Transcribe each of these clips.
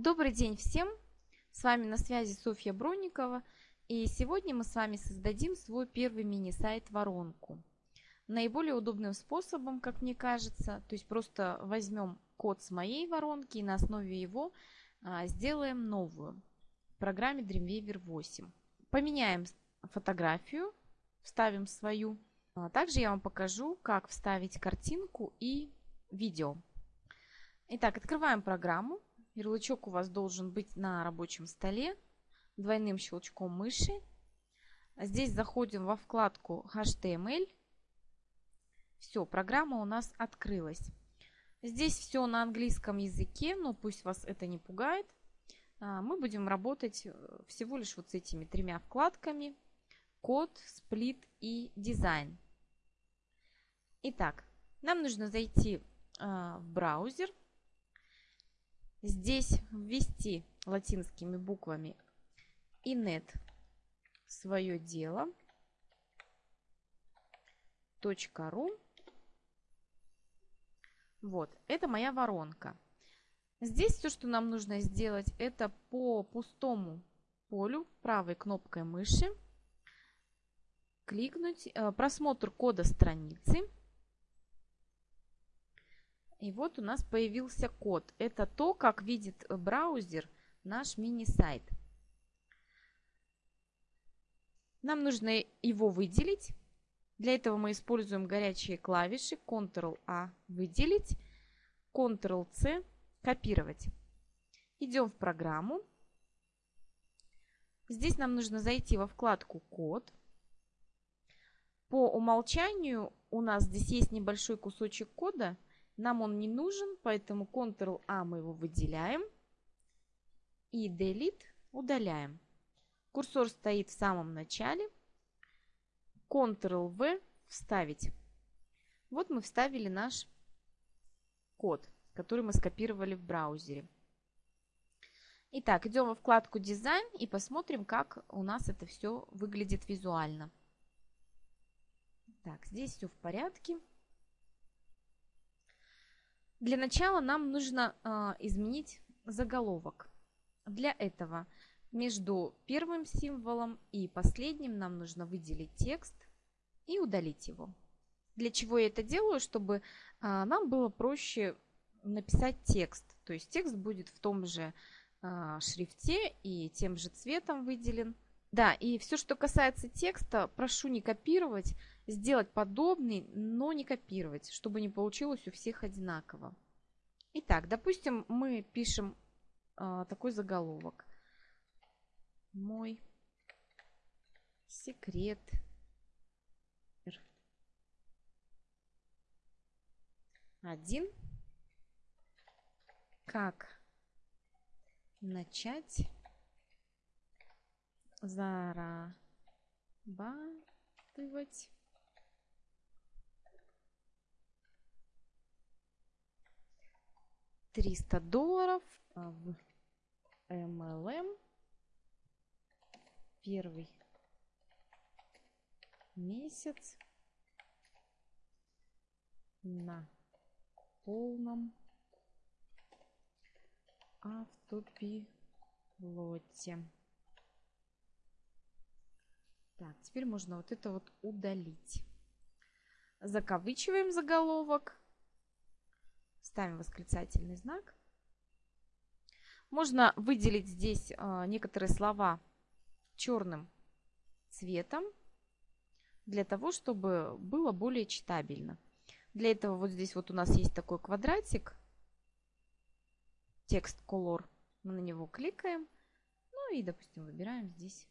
Добрый день всем! С вами на связи Софья Бронникова. И сегодня мы с вами создадим свой первый мини-сайт воронку. Наиболее удобным способом, как мне кажется, то есть просто возьмем код с моей воронки и на основе его а, сделаем новую в программе Dreamweaver 8. Поменяем фотографию, вставим свою. А также я вам покажу, как вставить картинку и видео. Итак, открываем программу. Ярлычок у вас должен быть на рабочем столе. Двойным щелчком мыши. Здесь заходим во вкладку HTML. Все, программа у нас открылась. Здесь все на английском языке, но пусть вас это не пугает. А, мы будем работать э, всего лишь вот с этими тремя вкладками. Код, сплит и дизайн. Итак, нам нужно зайти а, в браузер здесь ввести латинскими буквами inet свое дело .ру. Вот, это моя воронка. Здесь все, что нам нужно сделать, это по пустому полю правой кнопкой мыши кликнуть э, просмотр кода страницы и вот у нас появился код. Это то, как видит браузер наш мини-сайт. Нам нужно его выделить. Для этого мы используем горячие клавиши Ctrl-A выделить, Ctrl-C копировать. Идем в программу. Здесь нам нужно зайти во вкладку «Код». По умолчанию у нас здесь есть небольшой кусочек кода – нам он не нужен, поэтому Ctrl-A мы его выделяем. И Delete удаляем. Курсор стоит в самом начале. Ctrl-V вставить. Вот мы вставили наш код, который мы скопировали в браузере. Итак, идем во вкладку «Дизайн» и посмотрим, как у нас это все выглядит визуально. Так, здесь все в порядке. Для начала нам нужно э, изменить заголовок. Для этого между первым символом и последним нам нужно выделить текст и удалить его. Для чего я это делаю? Чтобы э, нам было проще написать текст. То есть текст будет в том же э, шрифте и тем же цветом выделен. Да, и все, что касается текста, прошу не копировать, сделать подобный, но не копировать, чтобы не получилось у всех одинаково. Итак, допустим, мы пишем э, такой заголовок. Мой секрет. Один. Как начать зарабатывать 300 долларов в MLM первый месяц на полном автопилоте. Так, теперь можно вот это вот удалить. Закавычиваем заголовок. Ставим восклицательный знак. Можно выделить здесь а, некоторые слова черным цветом, для того, чтобы было более читабельно. Для этого вот здесь вот у нас есть такой квадратик, текст color. Мы на него кликаем. Ну и, допустим, выбираем здесь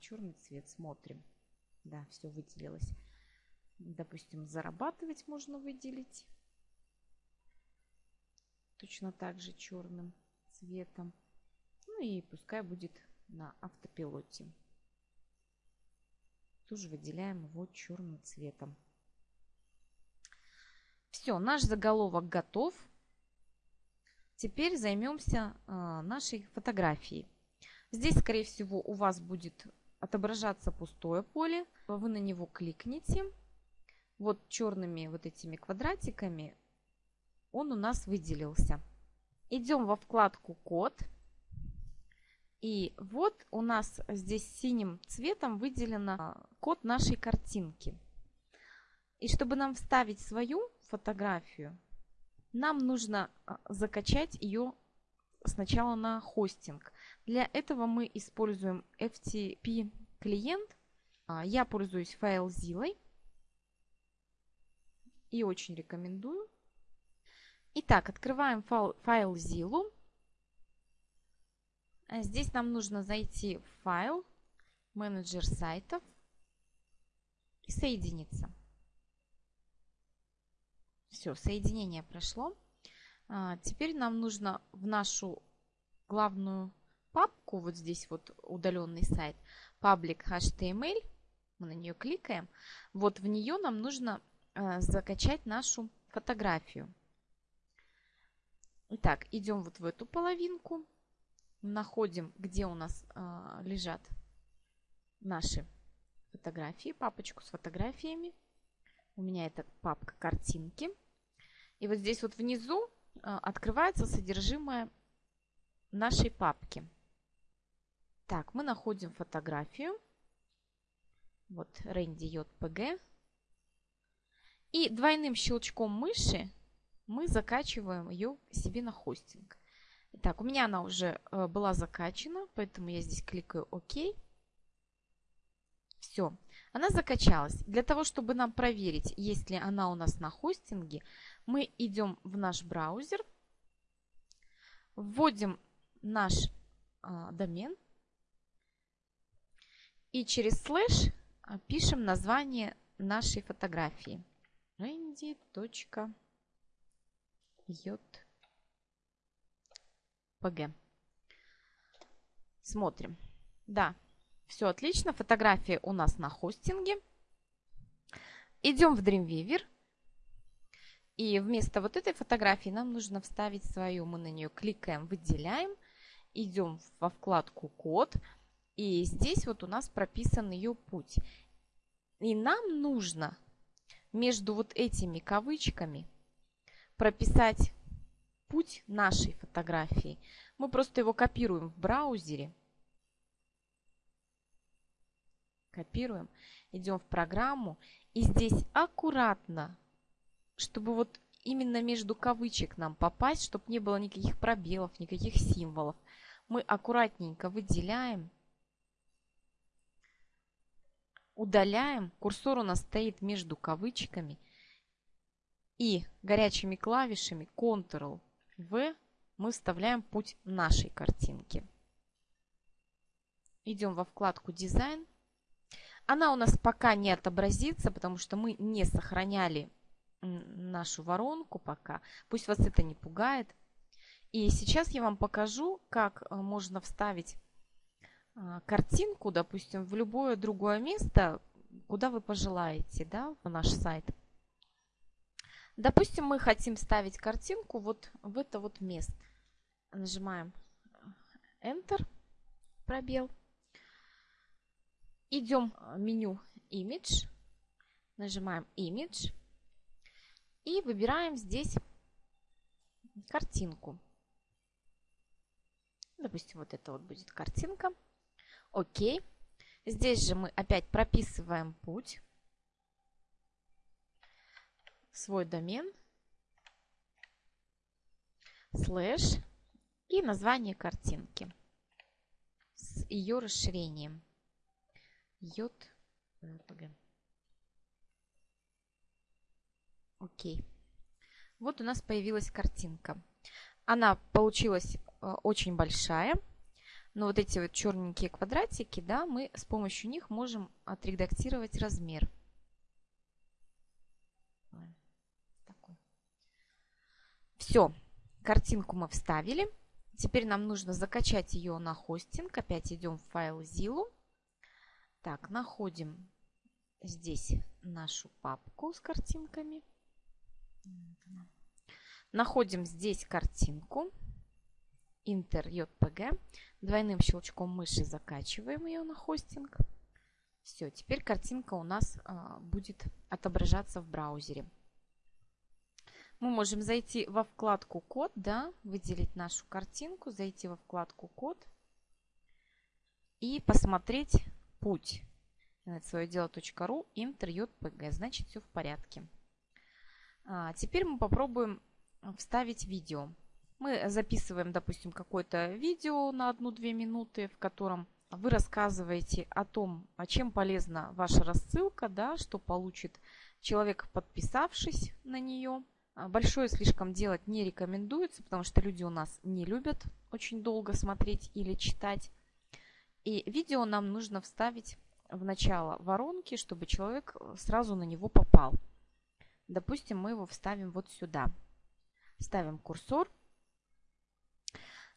черный цвет. Смотрим. Да, все выделилось. Допустим, зарабатывать можно выделить точно так же черным цветом. Ну и пускай будет на автопилоте. Тоже выделяем его черным цветом. Все, наш заголовок готов. Теперь займемся э, нашей фотографией. Здесь, скорее всего, у вас будет отображаться пустое поле. Вы на него кликните. Вот черными вот этими квадратиками он у нас выделился. Идем во вкладку «Код». И вот у нас здесь синим цветом выделено код нашей картинки. И чтобы нам вставить свою фотографию, нам нужно а, закачать ее сначала на хостинг. Для этого мы используем FTP клиент. А, я пользуюсь FileZilla и очень рекомендую. Итак, открываем файл, FileZilla. А здесь нам нужно зайти в файл, менеджер сайтов и соединиться. Все, соединение прошло. А, теперь нам нужно в нашу главную папку, вот здесь вот удаленный сайт, public HTML, мы на нее кликаем, вот в нее нам нужно а, закачать нашу фотографию. Итак, идем вот в эту половинку, находим, где у нас э, лежат наши фотографии, папочку с фотографиями. У меня это папка картинки. И вот здесь вот внизу э, открывается содержимое нашей папки. Так, мы находим фотографию. Вот Рэнди JPG. И двойным щелчком мыши мы закачиваем ее себе на хостинг. Так, у меня она уже э, была закачана, поэтому я здесь кликаю ОК. Все, она закачалась. Для того, чтобы нам проверить, есть ли она у нас на хостинге, мы идем в наш браузер, вводим наш а, домен и через слэш а, пишем название нашей фотографии. randy.j PG. Смотрим. Да, все отлично. Фотография у нас на хостинге. Идем в Dreamweaver. И вместо вот этой фотографии нам нужно вставить свою. Мы на нее кликаем, выделяем. Идем во вкладку «Код». И здесь вот у нас прописан ее путь. И нам нужно между вот этими кавычками прописать путь нашей фотографии. Мы просто его копируем в браузере. Копируем, идем в программу. И здесь аккуратно, чтобы вот именно между кавычек нам попасть, чтобы не было никаких пробелов, никаких символов. Мы аккуратненько выделяем, удаляем. Курсор у нас стоит между кавычками. И горячими клавишами Ctrl в мы вставляем путь нашей картинки. Идем во вкладку «Дизайн». Она у нас пока не отобразится, потому что мы не сохраняли нашу воронку пока. Пусть вас это не пугает. И сейчас я вам покажу, как э, можно вставить картинку, допустим, в любое другое место, куда вы пожелаете, да, в наш сайт. Допустим, мы хотим ставить картинку вот в это вот место. Нажимаем Enter, пробел. Идем в меню Image, нажимаем Image и выбираем здесь картинку. Допустим, вот это вот будет картинка. Окей. Здесь же мы опять прописываем путь свой домен, слэш и название картинки с ее расширением. JPG. Окей. Вот у нас появилась картинка. Она получилась э, очень большая. Но вот эти вот черненькие квадратики, да, мы с помощью них можем отредактировать размер. Все, картинку мы вставили. Теперь нам нужно закачать ее на хостинг. Опять идем в файл Zillow. Так, находим здесь нашу папку с картинками. Находим здесь картинку. Inter. Двойным щелчком мыши закачиваем ее на хостинг. Все, теперь картинка у нас а, будет отображаться в браузере мы можем зайти во вкладку «Код», да, выделить нашу картинку, зайти во вкладку «Код». и посмотреть путь. Свое дело.ру, имтер, JPG. Значит, все в порядке. А, теперь мы попробуем вставить видео. Мы записываем, допустим, какое-то видео на 1-2 минуты, в котором вы рассказываете о том, чем полезна ваша рассылка, да, что получит человек, подписавшись на нее. А, большое слишком делать не рекомендуется, потому что люди у нас не любят очень долго смотреть или читать. И видео нам нужно вставить в начало воронки, чтобы человек сразу на него попал. Допустим, мы его вставим вот сюда. Ставим курсор.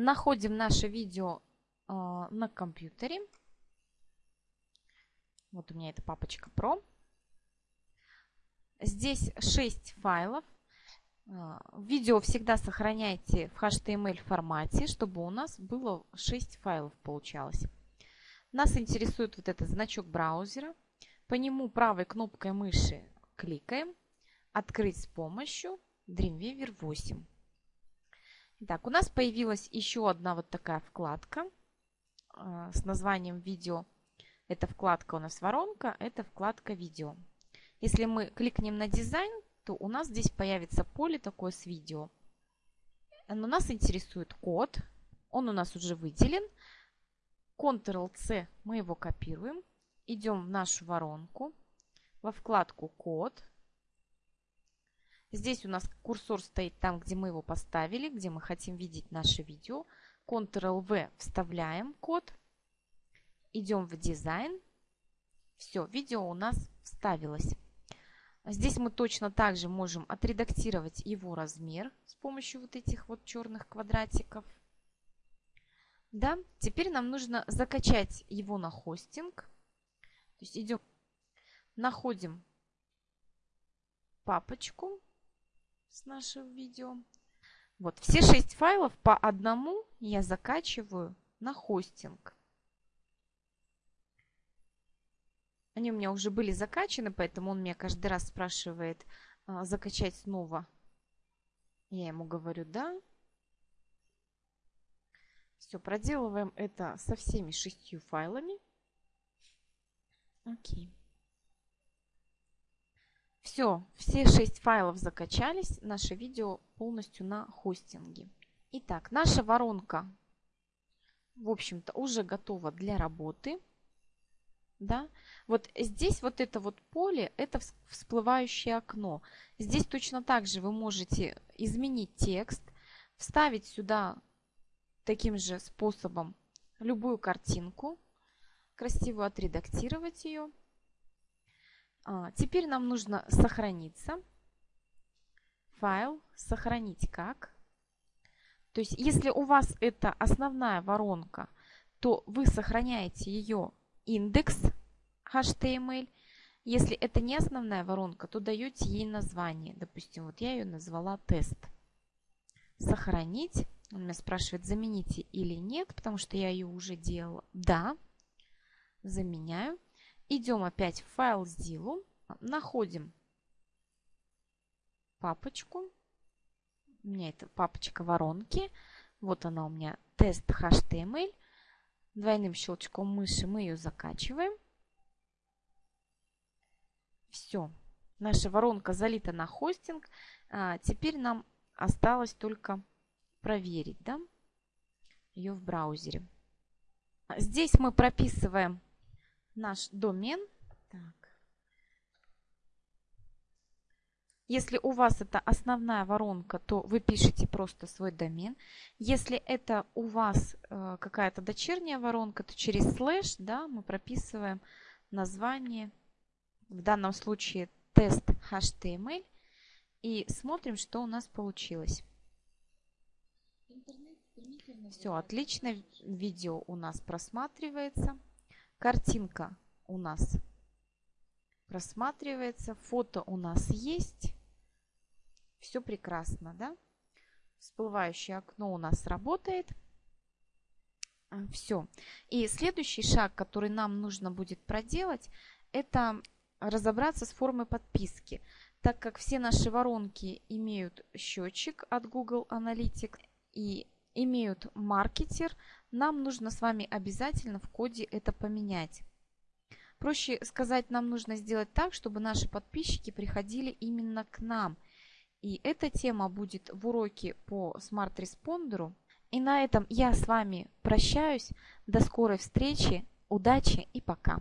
Находим наше видео э, на компьютере. Вот у меня эта папочка Pro. Здесь 6 файлов. Э, видео всегда сохраняйте в HTML формате, чтобы у нас было 6 файлов получалось. Нас интересует вот этот значок браузера. По нему правой кнопкой мыши кликаем. Открыть с помощью Dreamweaver 8. Итак, у нас появилась еще одна вот такая вкладка э, с названием видео. Эта вкладка у нас воронка, это вкладка видео. Если мы кликнем на дизайн, то у нас здесь появится поле такое с видео. Но нас интересует код. Он у нас уже выделен. Ctrl-C мы его копируем. Идем в нашу воронку. Во вкладку код. Здесь у нас курсор стоит там, где мы его поставили, где мы хотим видеть наше видео. Ctrl-V вставляем код. Идем в дизайн. Все, видео у нас вставилось. Здесь мы точно так же можем отредактировать его размер с помощью вот этих вот черных квадратиков. Да, теперь нам нужно закачать его на хостинг. То есть идем, находим папочку с нашим видео. Вот, все шесть файлов по одному я закачиваю на хостинг. Они у меня уже были закачаны, поэтому он меня каждый раз спрашивает а, закачать снова. Я ему говорю «да». Все, проделываем это со всеми шестью файлами. Окей. Все, все шесть файлов закачались. Наше видео полностью на хостинге. Итак, наша воронка, в общем-то, уже готова для работы. Да? Вот здесь вот это вот поле, это всплывающее окно. Здесь точно так же вы можете изменить текст, вставить сюда таким же способом любую картинку, красиво отредактировать ее. А, теперь нам нужно сохраниться. Файл, сохранить как. То есть, если у вас это основная воронка, то вы сохраняете ее индекс HTML. Если это не основная воронка, то даете ей название. Допустим, вот я ее назвала тест. Сохранить. Он меня спрашивает, замените или нет, потому что я ее уже делала. Да, заменяю. Идем опять в файл Zillow. Находим папочку. У меня это папочка воронки. Вот она у меня тест HTML. Двойным щелчком мыши мы ее закачиваем. Все. Наша воронка залита на хостинг. А, теперь нам осталось только проверить да, ее в браузере. Здесь мы прописываем наш домен. Так. Если у вас это основная воронка, то вы пишете просто свой домен. Если это у вас э, какая-то дочерняя воронка, то через слэш да, мы прописываем название, в данном случае тест HTML, и смотрим, что у нас получилось. Все отлично, видео у нас просматривается, картинка у нас просматривается, фото у нас есть. Все прекрасно, да? Всплывающее окно у нас работает. А, Все. И следующий шаг, который нам нужно будет проделать, это разобраться с формой подписки. Так как все наши воронки имеют счетчик от Google Analytics, и имеют маркетер, нам нужно с вами обязательно в коде это поменять. Проще сказать, нам нужно сделать так, чтобы наши подписчики приходили именно к нам. И эта тема будет в уроке по смарт-респондеру. И на этом я с вами прощаюсь. До скорой встречи. Удачи и пока.